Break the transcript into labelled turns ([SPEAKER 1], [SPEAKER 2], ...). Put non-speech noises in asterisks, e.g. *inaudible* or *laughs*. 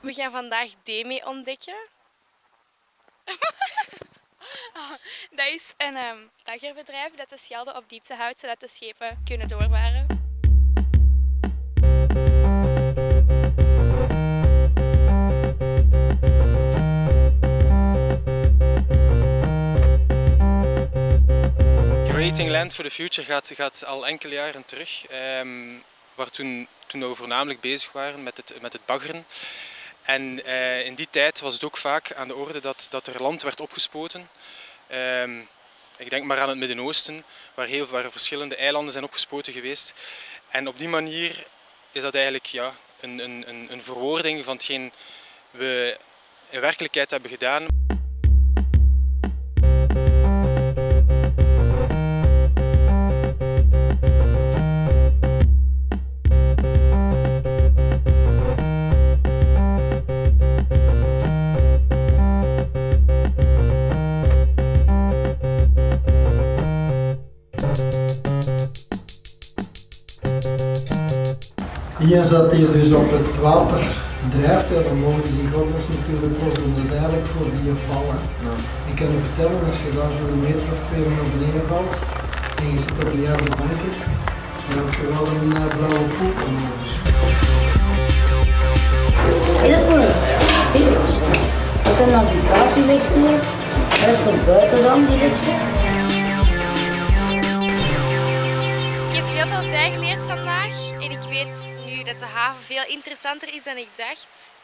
[SPEAKER 1] We gaan vandaag Demi ontdekken. *laughs*
[SPEAKER 2] Dat is een um, dat de Schelde op diepte houdt zodat de schepen kunnen doorvaren.
[SPEAKER 3] Creating Land for the Future gaat, gaat al enkele jaren terug, um, waar toen, toen we voornamelijk bezig waren met het, met het baggeren. En uh, in die tijd was het ook vaak aan de orde dat, dat er land werd opgespoten. Um, ik denk maar aan het Midden-Oosten, waar, heel, waar verschillende eilanden zijn opgespoten geweest. En op die manier is dat eigenlijk ja, een, een, een verwoording van hetgeen we in werkelijkheid hebben gedaan.
[SPEAKER 4] Hier zat hij dus op het water drijft, ja, dan mogen die gordels natuurlijk los doen. Dat is eigenlijk voor die vallen. Ja. Ik kan je vertellen, als je daar zo'n meter of twee naar beneden valt en je zit op die harde banken, dan heb je wel een uh, blauwe poep nodig.
[SPEAKER 5] Dat is voor een spiegel. Dat is een navigatielichten. Dat is voor buiten dan, die lichten.
[SPEAKER 1] Heb heel veel bijgeleerd vandaag en ik weet nu dat de haven veel interessanter is dan ik dacht.